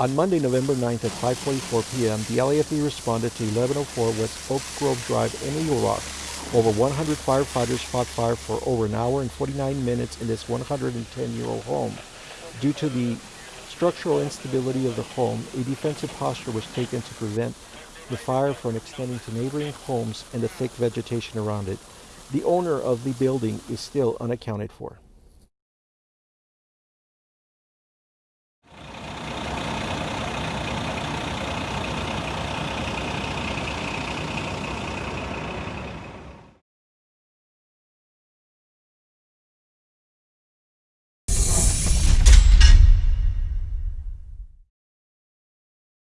On Monday, November 9th at 5.44 p.m., the LAFD responded to 1104 West Oak Grove Drive in Eagle Rock. Over 100 firefighters fought fire for over an hour and 49 minutes in this 110-year-old home. Due to the structural instability of the home, a defensive posture was taken to prevent the fire from extending to neighboring homes and the thick vegetation around it. The owner of the building is still unaccounted for.